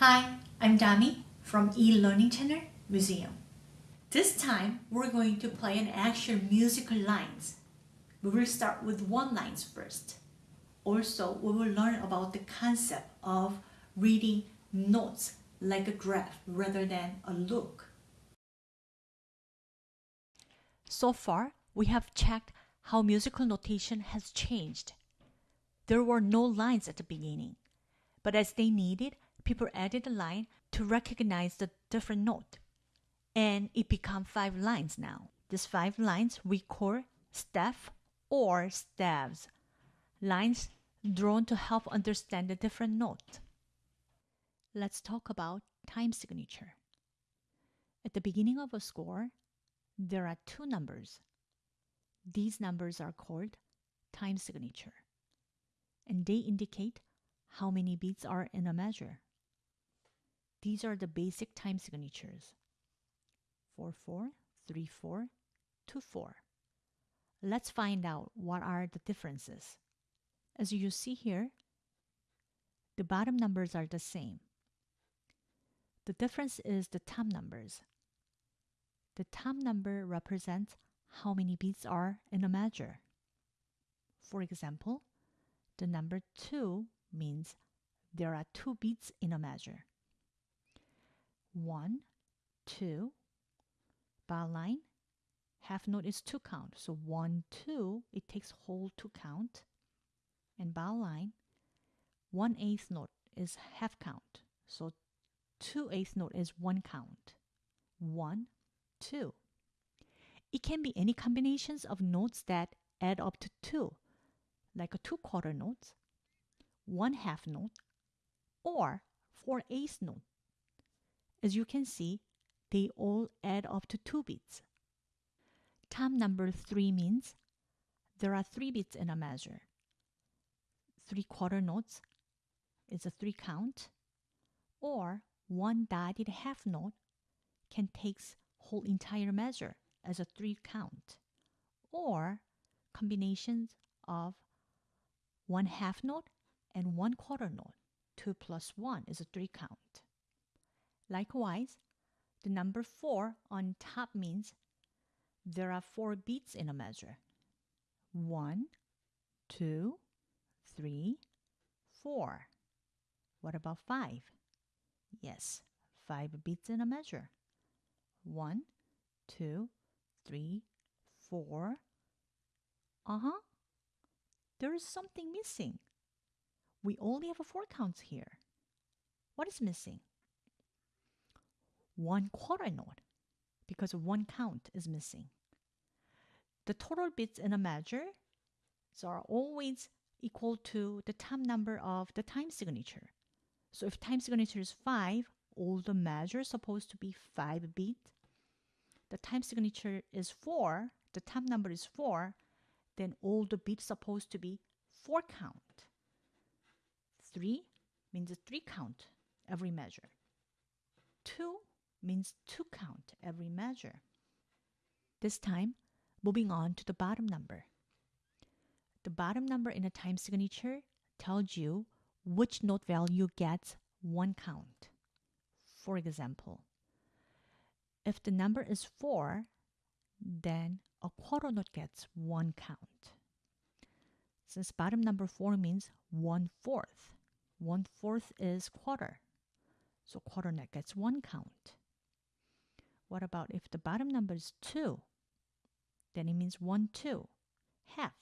Hi, I'm Dami from e-learning channel Museum. This time we're going to play an actual musical lines. We will start with one lines first. Also, we will learn about the concept of reading notes like a graph rather than a look. So far, we have checked how musical notation has changed. There were no lines at the beginning, but as they needed, people added a line to recognize the different note. And it became five lines now. These five lines we call staff or staves. Lines drawn to help understand the different note. Let's talk about time signature. At the beginning of a score, there are two numbers. These numbers are called time signature, and they indicate how many beats are in a measure. These are the basic time signatures 4 4, 3 4, 2 4. Let's find out what are the differences. As you see here, the bottom numbers are the same. The difference is the top numbers. The top number represents how many beats are in a measure. For example, the number 2 means there are two beats in a measure. 1, 2, bar line, half note is 2 count. So 1, 2, it takes whole 2 count. And bar line, one eighth note is half count. So two eighth note is 1 count. 1, 2. It can be any combinations of notes that add up to 2, like a 2 quarter notes, 1 half note, or four eighth note. As you can see, they all add up to 2 beats. Top number 3 means there are 3 beats in a measure. 3 quarter notes is a 3 count, or one dotted half note can take whole entire measure as a 3 count, or combinations of one half note and one quarter note. 2 plus 1 is a 3 count. Likewise, the number 4 on top means there are 4 beats in a measure. 1, 2, 3, 4. What about 5? Yes, 5 beats in a measure. 1, 2, 3, 4. Uh-huh. There is something missing. We only have four counts here. What is missing? One quarter note, because one count is missing. The total bits in a measure are always equal to the time number of the time signature. So if time signature is 5, all the measures supposed to be 5 beats. The time signature is 4, the time number is 4, then all the beats supposed to be 4 count. 3 means 3 count every measure. 2 means 2 count every measure. This time, moving on to the bottom number. The bottom number in a time signature tells you which note value gets one count. For example, if the number is 4, then a quarter note gets one count. Since bottom number 4 means one fourth, one fourth is quarter. So quarter note gets one count. What about if the bottom number is 2? Then it means 1, 2, half.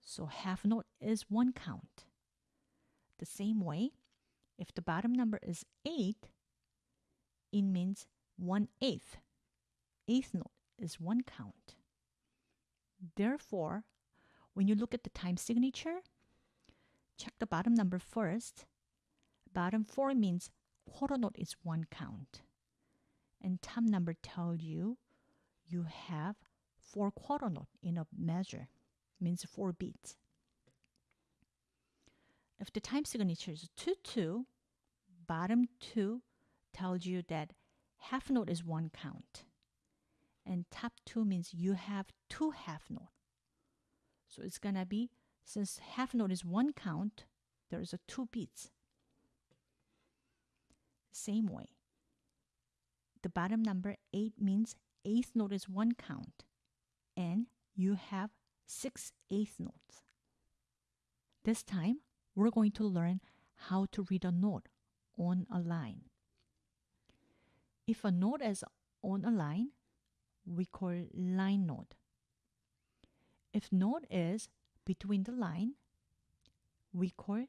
So half note is one count. The same way, if the bottom number is 8, it means 1 eighth. Eighth note is one count. Therefore, when you look at the time signature, check the bottom number first. Bottom 4 means quarter note is one count. And time number tells you you have four quarter note in a measure, means four beats. If the time signature is 2-2, bottom 2 tells you that half note is one count. And top 2 means you have two half note. So it's to be, since half note is one count, there is a two beats. Same way. The bottom number 8 means eighth note is one count, and you have six eighth notes. This time, we're going to learn how to read a note on a line. If a note is on a line, we call line note. If note is between the line, we call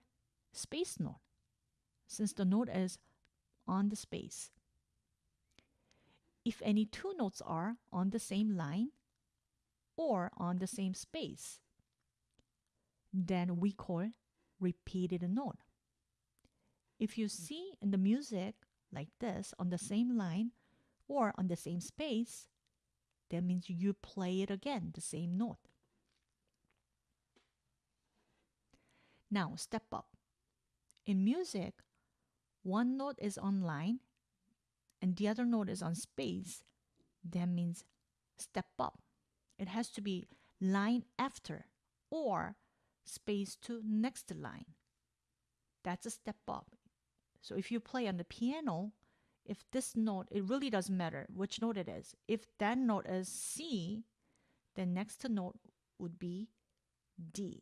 space note, since the note is on the space. If any two notes are on the same line or on the same space, then we call repeated note. If you hmm. see in the music like this on the same line or on the same space, that means you play it again, the same note. Now, step up. In music, one note is on line and the other note is on space. That means step up. It has to be line after or space to next line. That's a step up. So if you play on the piano, if this note, it really doesn't matter which note it is. If that note is C, then next note would be D.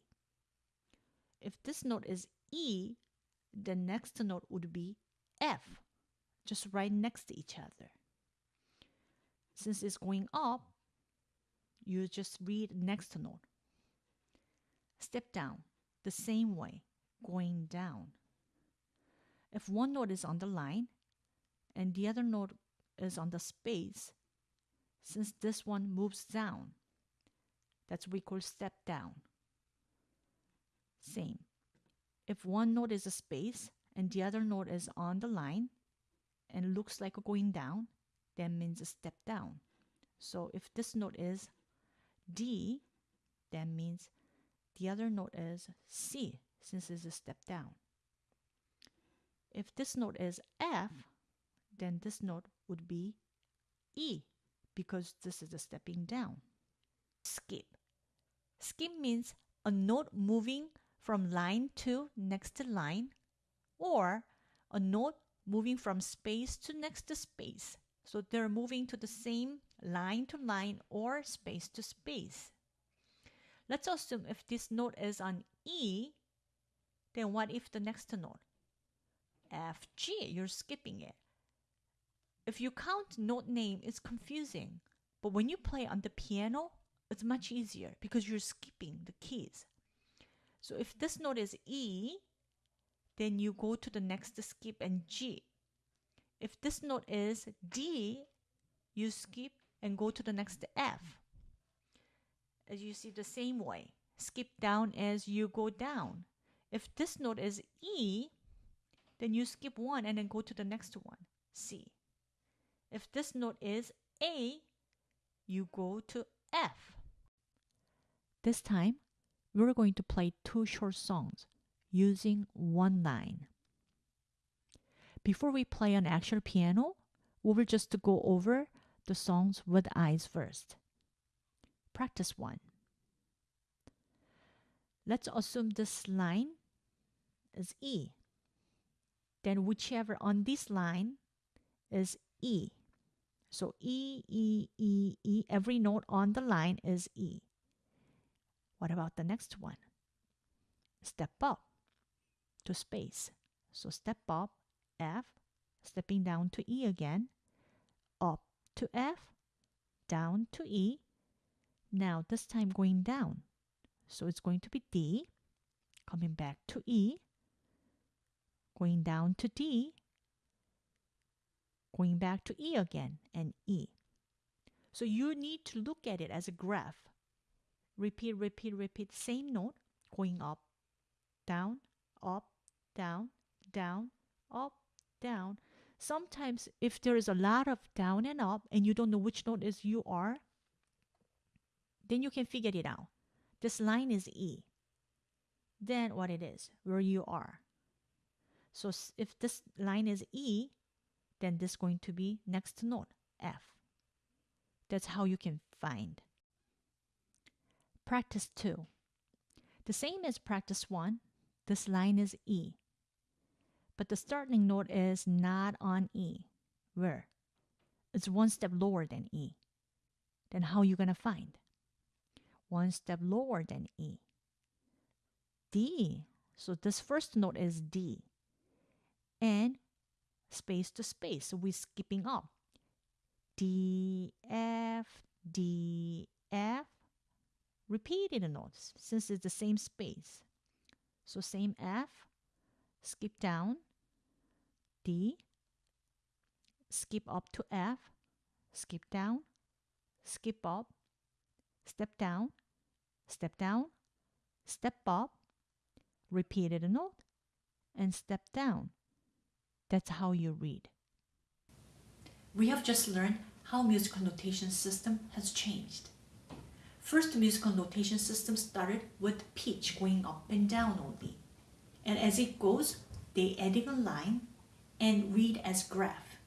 If this note is E, the next note would be F, just right next to each other. Since it's going up, you just read next note. Step down the same way, going down. If one note is on the line and the other note is on the space, since this one moves down, that's what we call step down. Same. If one note is a space and the other note is on the line and looks like going down, that means a step down. So if this note is D, that means the other note is C, since it's a step down. If this note is F, then this note would be E, because this is a stepping down. Skip. Skip means a note moving from line to next line, or a note moving from space to next space. So they're moving to the same line to line or space to space. Let's assume if this note is on E, then what if the next note? F, G, you're skipping it. If you count note name, it's confusing. But when you play on the piano, it's much easier because you're skipping the keys. So if this note is E, then you go to the next skip and G. If this note is D, you skip and go to the next F. As you see the same way, skip down as you go down. If this note is E, then you skip one and then go to the next one, C. If this note is A, you go to F. This time, we're going to play two short songs using one line. Before we play an actual piano, we will just go over the songs with eyes first. Practice 1. Let's assume this line is E. Then whichever on this line is E. So E, E, E, E, every note on the line is E. What about the next one? Step up to space. So step up, F, stepping down to E again, up to F, down to E. Now this time going down. So it's going to be D, coming back to E, going down to D, going back to E again, and E. So you need to look at it as a graph. Repeat, repeat, repeat, same note, going up, down, up, down, down, up, down. Sometimes if there is a lot of down and up and you don't know which note is you are, then you can figure it out. This line is E. Then what it is, where you are. So if this line is E, then this is going to be next note, F. That's how you can find. Practice 2. The same as practice 1, this line is E. but the starting note is not on E. Where? It's one step lower than E. Then how you gonna find? One step lower than E. D. So this first note is D. And space to space. So we're skipping up. D, F, D, F. Repeating the notes since it's the same space. So same F, skip down, D, skip up to F, skip down, skip up, step down, step down, step up, repeated a note, and step down. That's how you read. We have just learned how musical notation system has changed. First, musical notation system started with pitch going up and down only. And as it goes, they adding a line and read as graph.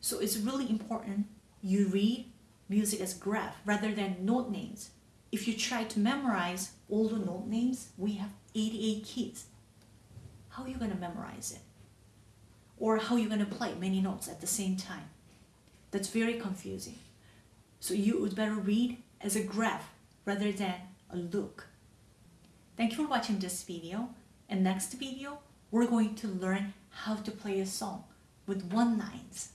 So it's really important you read music as graph rather than note names. If you try to memorize all the note names, we have 88 keys. How are you going to memorize it? Or how are you going to play many notes at the same time? That's very confusing. So you would better read as a graph rather than a look. Thank you for watching this video. And next video, we're going to learn how to play a song with one lines.